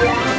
Yeah.